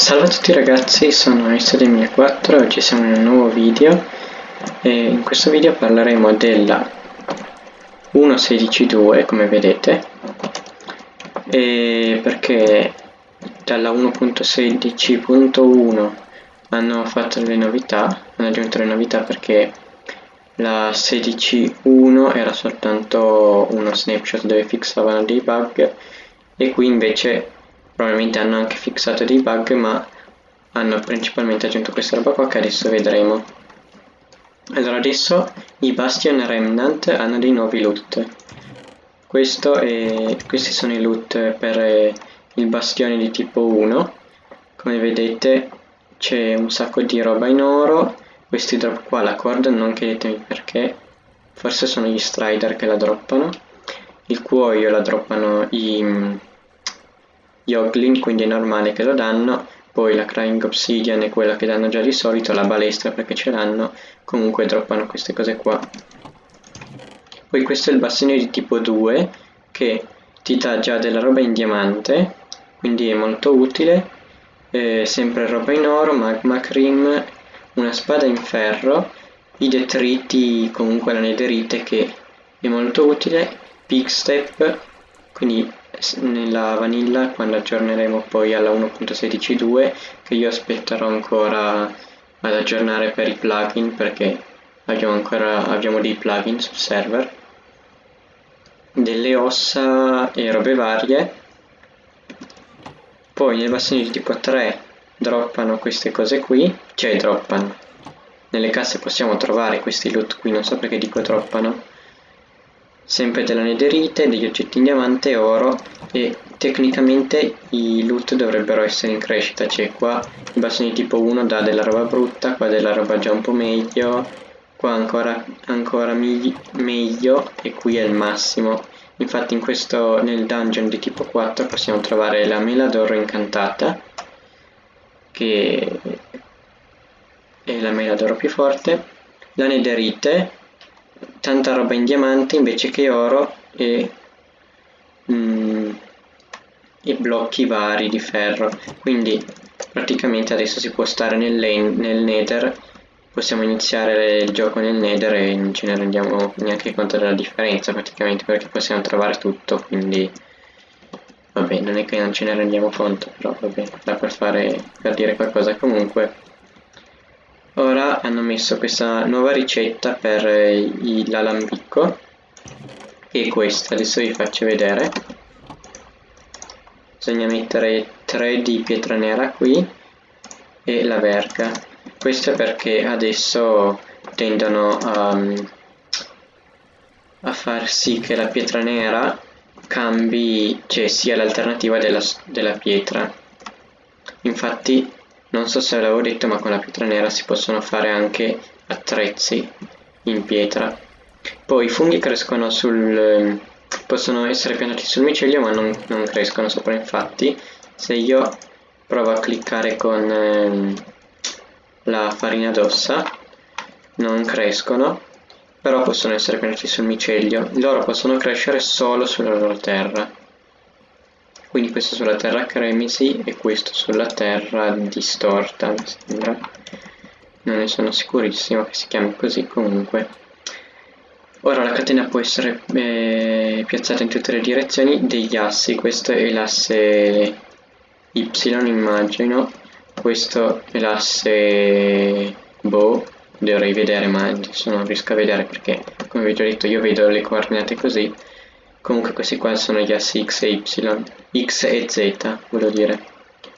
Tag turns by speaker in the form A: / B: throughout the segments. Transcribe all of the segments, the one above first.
A: Salve a tutti ragazzi, sono S2004 e oggi siamo in un nuovo video e in questo video parleremo della 1.16.2 come vedete. E perché dalla 1.16.1 hanno fatto delle novità, hanno aggiunto le novità perché la 16.1 era soltanto uno snapshot dove fissavano dei bug e qui invece probabilmente hanno anche fissato dei bug ma hanno principalmente aggiunto questa roba qua che adesso vedremo. Allora adesso i Bastion Remnant hanno dei nuovi loot. È, questi sono i loot per eh, il bastione di tipo 1 come vedete c'è un sacco di roba in oro. Questi drop qua la corda non chiedetemi perché forse sono gli strider che la droppano. Il cuoio la droppano i gli Oglin, quindi è normale che lo danno, poi la Crying Obsidian è quella che danno già di solito, la balestra perché ce l'hanno, comunque droppano queste cose qua. Poi questo è il bastone di tipo 2 che ti dà già della roba in diamante, quindi è molto utile, eh, sempre roba in oro, magma cream, una spada in ferro, i detriti, comunque la nederite che è molto utile, Big Step, quindi nella vanilla quando aggiorneremo poi alla 1.16.2 che io aspetterò ancora ad aggiornare per i plugin perché abbiamo ancora abbiamo dei plugin sul server. Delle ossa e robe varie. Poi nel bastone di tipo 3 droppano queste cose qui cioè droppano. Nelle casse possiamo trovare questi loot qui non so perché dico droppano sempre della nederite, degli oggetti in diamante e oro e tecnicamente i loot dovrebbero essere in crescita, cioè qua il bastone tipo 1 dà della roba brutta, qua della roba già un po' meglio, qua ancora, ancora meglio e qui è il massimo. Infatti in questo, nel dungeon di tipo 4 possiamo trovare la mela d'oro incantata, che è la mela d'oro più forte, la nederite, tanta roba in diamante invece che oro e, mm, e blocchi vari di ferro. Quindi praticamente adesso si può stare nel, nel nether possiamo iniziare il gioco nel nether e non ce ne rendiamo neanche conto della differenza praticamente perché possiamo trovare tutto quindi vabbè non è che non ce ne rendiamo conto però vabbè da per fare per dire qualcosa comunque ora hanno messo questa nuova ricetta per l'alambicco che è questa, adesso vi faccio vedere. Bisogna mettere 3 di pietra nera qui e la verga. Questo perché adesso tendono a, a far sì che la pietra nera cambi, cioè sia l'alternativa della, della pietra. Infatti non so se l'avevo detto ma con la pietra nera si possono fare anche attrezzi in pietra. Poi i funghi crescono sul... possono essere piantati sul micelio ma non, non crescono sopra infatti. Se io provo a cliccare con ehm, la farina d'ossa non crescono però possono essere piantati sul micelio. Loro possono crescere solo sulla loro terra quindi questo sulla terra cremisi e questo sulla terra distorta mi sembra. Non ne sono sicurissimo che si chiami così comunque. Ora la catena può essere eh, piazzata in tutte le direzioni degli assi. Questo è l'asse y immagino. Questo è l'asse boh dovrei vedere ma adesso non riesco a vedere perché come vi ho già detto io vedo le coordinate così comunque questi qua sono gli assi x e y x e z voglio dire.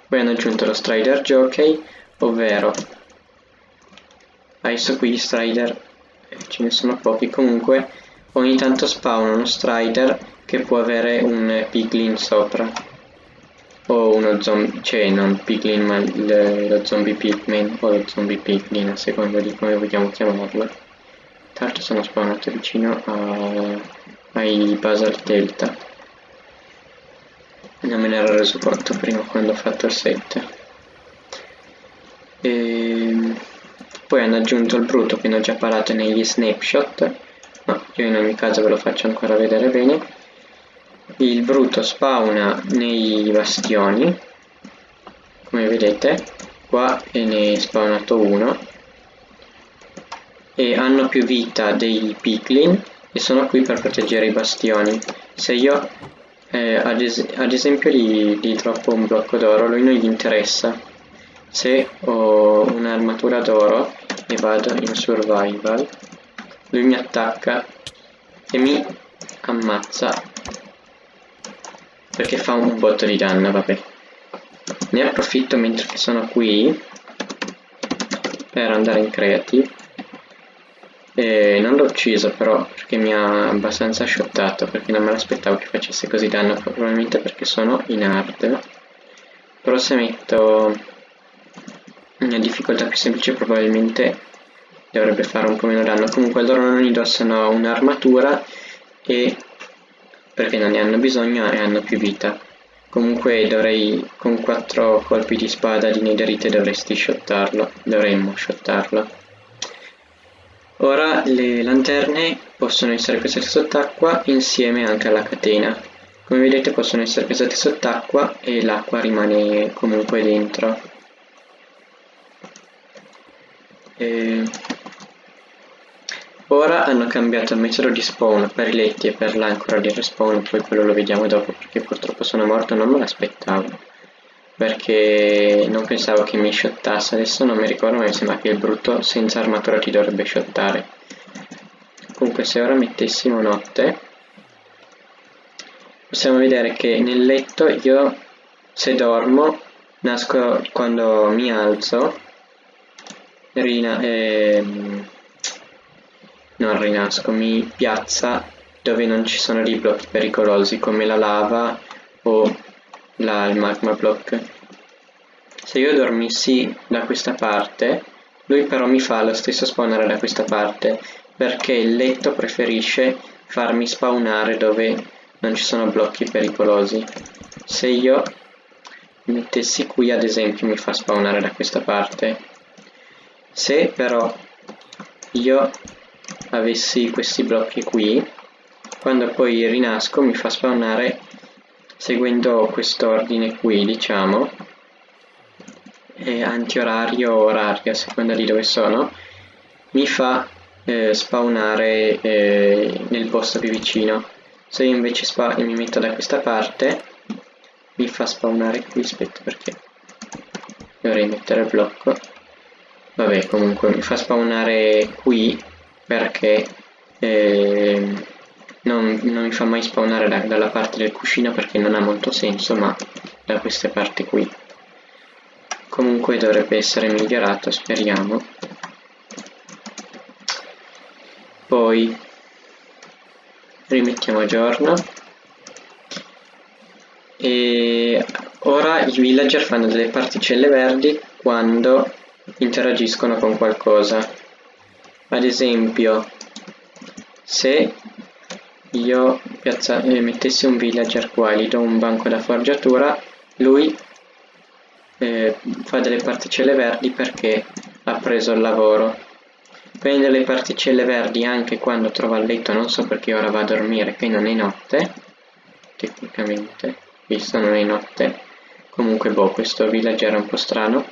A: Poi hanno aggiunto lo strider jockey ovvero adesso qui gli strider eh, ce ne sono pochi. Comunque ogni tanto spawn uno strider che può avere un piglin sopra. O uno zombie, cioè non piglin ma lo zombie pigman o lo zombie piglin a seconda di come vogliamo chiamarlo. Tra l'altro sono spawnato vicino a ai Basalt Delta. Non me ne ero reso conto prima quando ho fatto il set e ehm, poi hanno aggiunto il brutto che ne ho già parlato negli snapshot ma io in ogni caso ve lo faccio ancora vedere bene. Il brutto spawna nei bastioni come vedete qua ne è spawnato uno. E hanno più vita dei piglin e sono qui per proteggere i bastioni. Se io eh, ad, es ad, esempio gli, gli droppo un blocco d'oro lui non gli interessa. Se ho un'armatura d'oro e vado in survival. Lui mi attacca e mi ammazza. Perché fa un botto di danno vabbè. Ne approfitto mentre sono qui per andare in creative e non l'ho ucciso però perché mi ha abbastanza shottato perché non me l'aspettavo che facesse così danno probabilmente perché sono in hard però se metto una difficoltà più semplice probabilmente dovrebbe fare un po' meno danno. Comunque loro non indossano un'armatura e perché non ne hanno bisogno e hanno più vita. Comunque dovrei con 4 colpi di spada di netherite dovresti shottarlo dovremmo shottarlo Ora le lanterne possono essere pesate sott'acqua insieme anche alla catena. Come vedete possono essere pesate sott'acqua e l'acqua rimane comunque dentro. E... Ora hanno cambiato il metodo di spawn per i letti e per l'ancora di respawn, poi quello lo vediamo dopo perché purtroppo sono morto, non me l'aspettavo perché non pensavo che mi shottasse adesso non mi ricordo ma mi sembra che il brutto senza armatura ti dovrebbe shottare comunque se ora mettessimo notte possiamo vedere che nel letto io se dormo nasco quando mi alzo rina, ehm, non rinasco mi piazza dove non ci sono dei blocchi pericolosi come la lava o la, il magma block. Se io dormissi da questa parte lui però mi fa lo stesso spawnare da questa parte perché il letto preferisce farmi spawnare dove non ci sono blocchi pericolosi. Se io mettessi qui ad esempio mi fa spawnare da questa parte. Se però io avessi questi blocchi qui quando poi rinasco mi fa spawnare seguendo quest'ordine qui diciamo eh, antiorario o orario a seconda di dove sono mi fa eh, spawnare eh, nel posto più vicino. Se io invece mi metto da questa parte mi fa spawnare qui aspetta perché dovrei mettere il blocco. Vabbè comunque mi fa spawnare qui perché eh, non, non, mi fa mai spawnare da, dalla parte del cuscino perché non ha molto senso ma da queste parti qui. Comunque dovrebbe essere migliorato speriamo. Poi rimettiamo a giorno. E ora i villager fanno delle particelle verdi quando interagiscono con qualcosa. Ad esempio se io piazza, eh, mettessi un villager qua gli do un banco da forgiatura, lui eh, fa delle particelle verdi perché ha preso il lavoro. Prende le particelle verdi anche quando trova il letto, non so perché ora va a dormire, qui non è notte, tecnicamente, visto non è notte. Comunque boh, questo villager è un po' strano.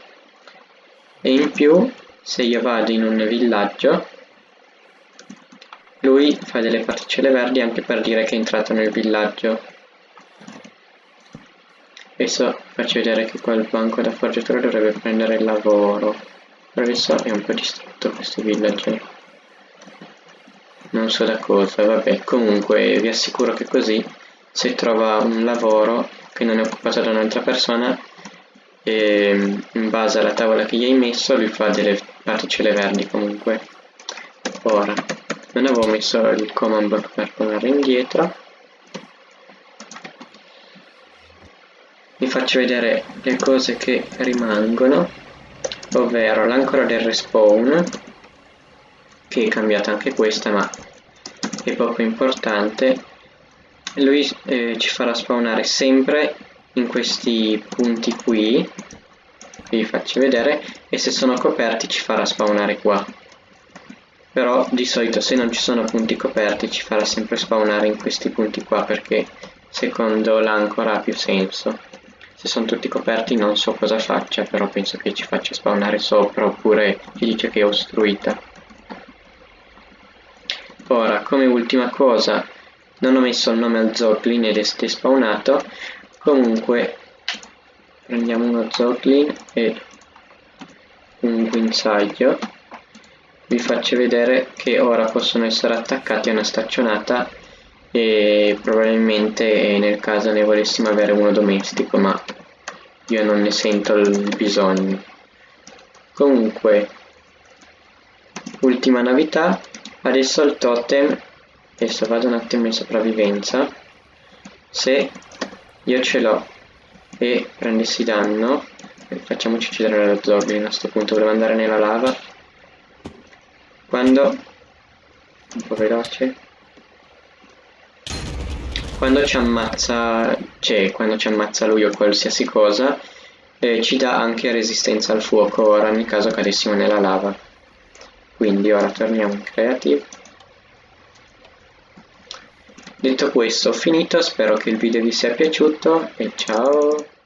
A: E in più, se io vado in un villaggio, lui fa delle particelle verdi anche per dire che è entrato nel villaggio. Adesso faccio vedere che qua il banco da forgiatore dovrebbe prendere il lavoro. Però adesso è un po' distrutto questo villaggio. Non so da cosa, vabbè. Comunque vi assicuro che così se trova un lavoro che non è occupato da un'altra persona e in base alla tavola che gli hai messo lui fa delle particelle verdi comunque. Ora non avevo messo il command block per tornare indietro. Vi faccio vedere le cose che rimangono ovvero l'ancora del respawn che è cambiata anche questa ma è poco importante. Lui eh, ci farà spawnare sempre in questi punti qui. Vi faccio vedere. E se sono coperti ci farà spawnare qua però di solito se non ci sono punti coperti ci farà sempre spawnare in questi punti qua perché secondo l'ancora ha più senso. Se sono tutti coperti non so cosa faccia, però penso che ci faccia spawnare sopra oppure ci dice che è ostruita. Ora, come ultima cosa, non ho messo il nome al Zoglin ed è spawnato, comunque prendiamo uno Zoglin e un guinzaglio vi faccio vedere che ora possono essere attaccati a una staccionata e probabilmente nel caso ne volessimo avere uno domestico ma io non ne sento il bisogno. Comunque ultima novità adesso il totem adesso vado un attimo in sopravvivenza se io ce l'ho e prendessi danno facciamoci uccidere lo zombie a questo punto volevo andare nella lava quando? Un po' veloce. Quando ci ammazza cioè quando ci ammazza lui o qualsiasi cosa eh, ci dà anche resistenza al fuoco. Ora nel caso cadessimo nella lava. Quindi ora torniamo in creative detto questo ho finito. Spero che il video vi sia piaciuto e ciao